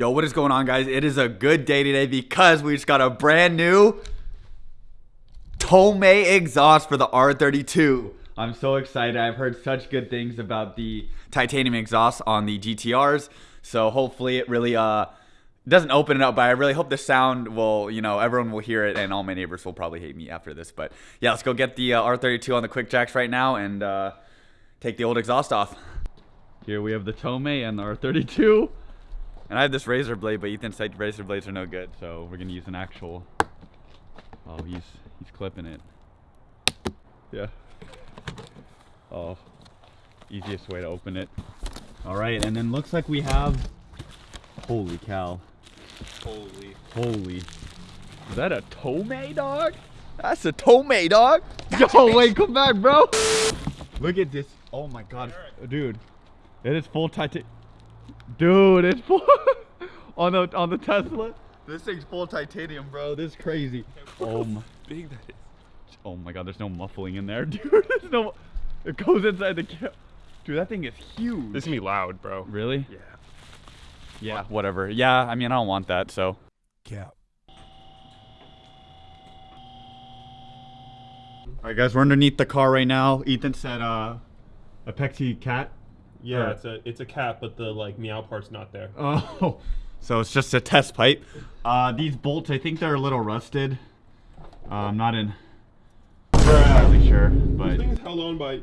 Yo, what is going on, guys? It is a good day today because we just got a brand new Tomei exhaust for the R32. I'm so excited. I've heard such good things about the titanium exhaust on the GTRs. So hopefully it really uh doesn't open it up, but I really hope the sound will, you know, everyone will hear it and all my neighbors will probably hate me after this. But yeah, let's go get the uh, R32 on the quick jacks right now and uh, take the old exhaust off. Here we have the Tomei and the R32. And I have this razor blade, but Ethan said razor blades are no good, so we're gonna use an actual. Oh, he's he's clipping it. Yeah. Oh, easiest way to open it. All right, and then looks like we have. Holy cow! Holy. Holy. Is that a Tomei dog? That's a Tomei dog. Yo, wait, come back, bro. Look at this. Oh my god, dude. It is full titanium. Dude, it's full on the on the Tesla. This thing's full titanium, bro. This is crazy. Oh my, Big that is. oh my god, there's no muffling in there, dude. There's no. It goes inside the cab. Dude, that thing is huge. This is gonna be loud, bro. really? Yeah. Yeah. Whatever. Yeah. I mean, I don't want that. So. Cap. All right, guys, we're underneath the car right now. Ethan said, uh, A'PEXi cat. Yeah, Or- it's a it's a cat, but the like meow part's not there. Oh, so it's just a test pipe. Uh, these bolts, I think they're a little rusted. Uh, I'm not in entirely sure, This but thing is held on by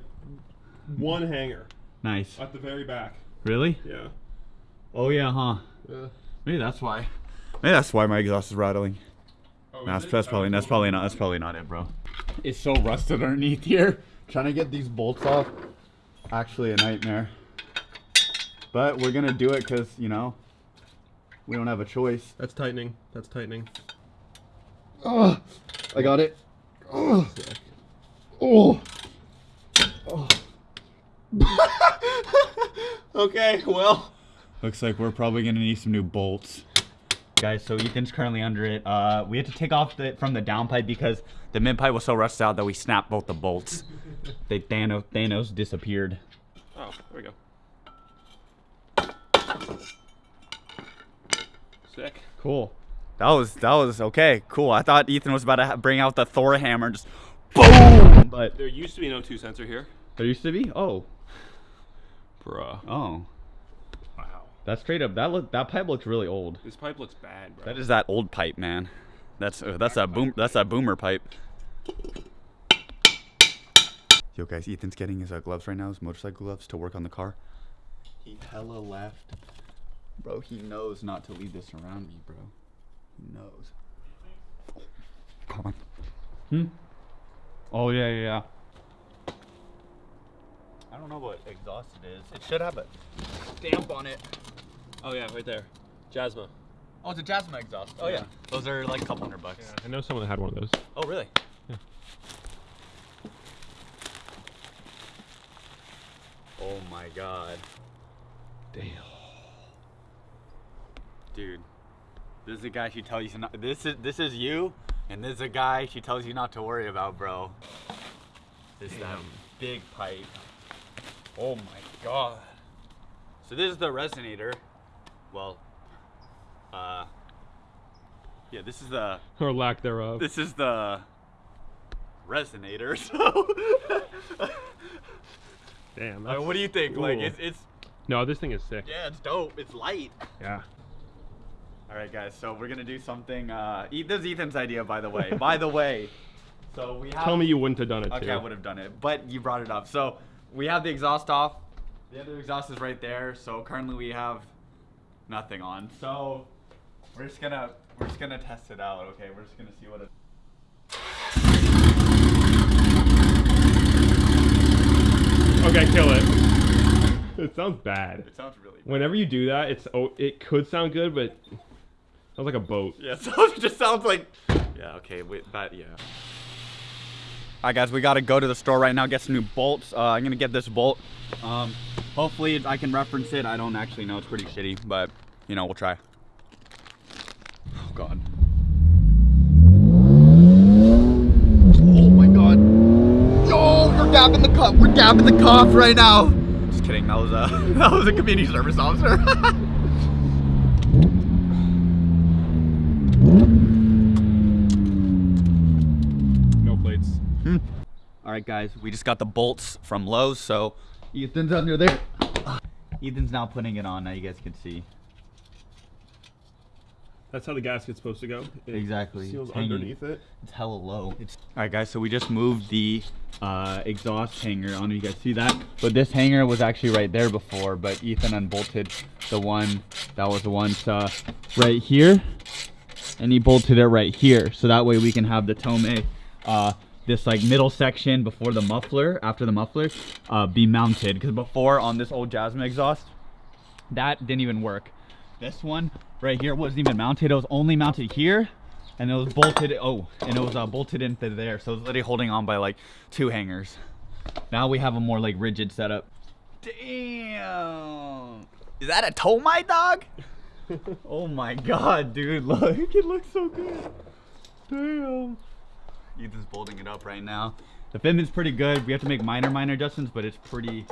one hanger nice. at the very back. Really? Yeah. Oh yeah, huh? Yeah. Maybe that's why. Maybe that's why my exhaust is rattling. Oh, No, that's, that's Oh, probably that's probably not that's probably not it, bro. It's so rusted underneath here. Trying to get these bolts off, actually a nightmare. But we're gonna do it because you know we don't have a choice. That's tightening. That's tightening. Oh, I got it. Oh, oh. okay, well. Looks like we're probably gonna need some new bolts. Guys, so Ethan's currently under it. Uh, we had to take off the, from the downpipe because the mid pipe was so rusted out that we snapped both the bolts. they Thanos, Thanos disappeared. Oh, there we go. Sick. Cool. That was that was okay. Cool. I thought Ethan was about to bring out the Thor hammer and just boom. But There used to be an O2 sensor here. there used to be. Oh, Bruh. oh. Wow. That's straight up. That look. That pipe looks really old. This pipe looks bad, bro. That is that old pipe, man. That's uh, that's a boom. That's a boomer pipe. Yo, guys, Ethan's getting his uh, gloves right now, his motorcycle gloves, to work on the car. He hella left, bro. He knows not to leave this around me, bro. He knows. Come on. Hmm. Oh yeah, yeah. yeah. I don't know what exhaust it is. It should have a stamp on it. Oh yeah, right there. Jasma. Oh, it's a Jasmine exhaust. Oh Yeah. yeah. Those are like a couple hundred bucks. I know someone that had one of those. Oh really? Yeah. Oh my god. Damn. Dude. This is a guy she tells you not this is this is you and this is a guy she tells you not to worry about, bro. This is that big pipe. Oh my god. So this is the resonator. Well, uh yeah, this is the Or lack thereof. this is the resonator. So Damn. Mean, what do you think? Like it's it's no, this thing is sick. yeah, it's dope. It's light. Yeah. All right, guys. So we're gonna do something. Uh, E- this is Ethan's idea, by the way. by the way, so we have. Tell me you wouldn't have done it Okay, too. I would have done it, but you brought it up. So we have the exhaust off. The other exhaust is right there. So currently we have nothing on. So we're just gonna we're just gonna test it out. Okay, we're just gonna see what it. Okay, kill it. It sounds bad. It sounds really. Bad. Whenever you do that, it's oh, it could sound good, but sounds like a boat. Yeah, so it just sounds like. Yeah. Okay. Wait. That. Yeah. All right, guys. We gotta go to the store right now. Get some new bolts. Uh, I'm gonna get this bolt. Um, hopefully I can reference it. I don't actually know. It's pretty shitty, but you know we'll try. Oh God. Oh my God. Yo, you're dabbing the cup. We're dabbing the cough right now. Just kidding. That was a that was a community service officer. No plates. Hmm. All right, guys, we just got the bolts from Lowe's, so Ethan's under there. Ethan's now putting it on, now you guys can see. That's how the gasket's supposed to go. It exactly. Seals it's underneath it. It's hella low. It's All right, guys. So we just moved the uh, exhaust hanger. I don't know if you guys see that, but this hanger was actually right there before. But Ethan unbolted the one that was the one uh, right here, and he bolted it right here. So that way we can have the Tome, uh, this like middle section before the muffler, after the muffler, uh, be mounted. Because before on this old Jasmine exhaust, that didn't even work. This one right here wasn't even mounted. It was only mounted here, and it was bolted. Oh, and it was uh, bolted into there. So it was literally holding on by like two hangers. Now we have a more like rigid setup. Damn, is that a my dog? oh my god, dude! Look, it looks so good. Damn. Ethan's bolting it up right now. The fitment's pretty good. We have to make minor, minor adjustments, but it's pretty,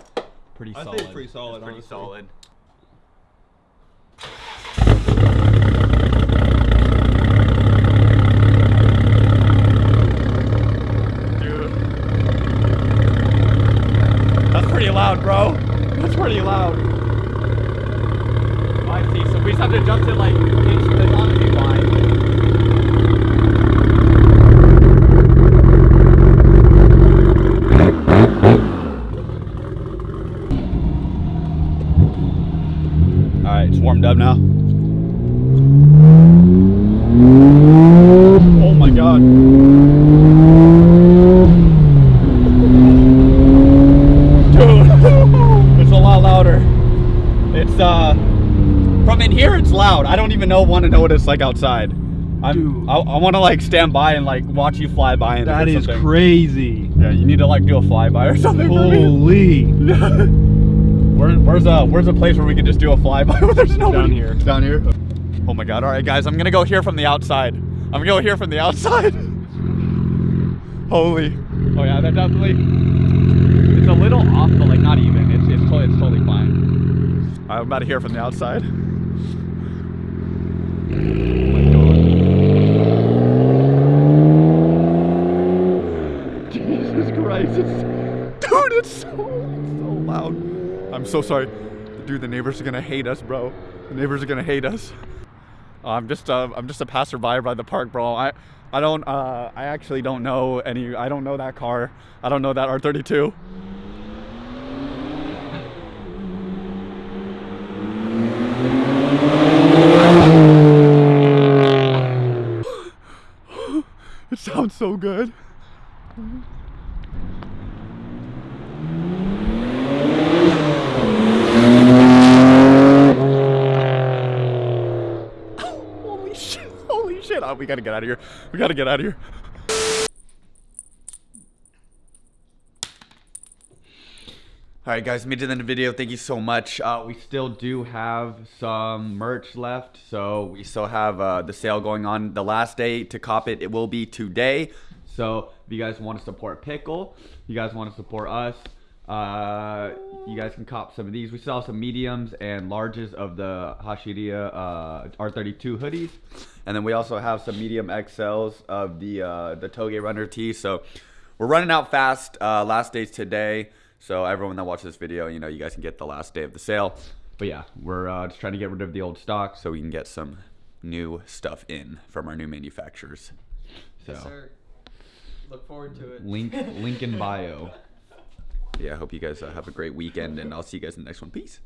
pretty I solid. think it's pretty solid, It's pretty honestly. solid. Dude. That's pretty loud, bro. That's pretty loud. So we just have to adjust it like inch wide. All right, it's warmed up now. Oh my god. Dude, it's a lot louder. It's uh from in here it's loud. I don't even know want to know what it's like outside. I'm, I, I want to like stand by and like watch you fly by and That or is something. crazy. Yeah, you need to like do a flyby or something. Holy. Where, where's a where's a place where we can just do a flyby where there's nobody? Down here. Down here. Oh my god! All right, guys, I'm gonna go here from the outside. I'm gonna go here from the outside. Holy. Oh yeah, that definitely. It's a little off, but like not even. It's it's totally it's totally fine. All right, I'm about to hear from the outside. Jesus Christ! Dude, it's so it's so loud. I'm so sorry, dude. The neighbors are gonna hate us, bro. The neighbors are gonna hate us. I'm just uh, I'm just a passerby by the park, bro. I I don't uh, I actually don't know any. I don't know that car. I don't know that R32. It sounds so good. Holy shit! Holy shit! Oh, we gotta get out of here. We gotta get out of here. All right, guys, made it in the end of the video. Thank you so much. Uh, we still do have some merch left, so we still have uh, the sale going on. The last day to cop it, it will be today. So if you guys want to support Pickle, you guys want to support us, uh, you guys can cop some of these. We still have some mediums and larges of the Hashiriya uh, R32 hoodies, and then we also have some medium XLs of the uh, the Toge Runner tee. So we're running out fast. Uh, last day's today. So everyone that watches this video, you know, you guys can get the last day of the sale. But yeah, we're uh, just trying to get rid of the old stock so we can get some new stuff in from our new manufacturers. So Yes, sir. Look forward to it. link link in bio. Yeah, I hope you guys uh, have a great weekend, and I'll see you guys in the next one. Peace.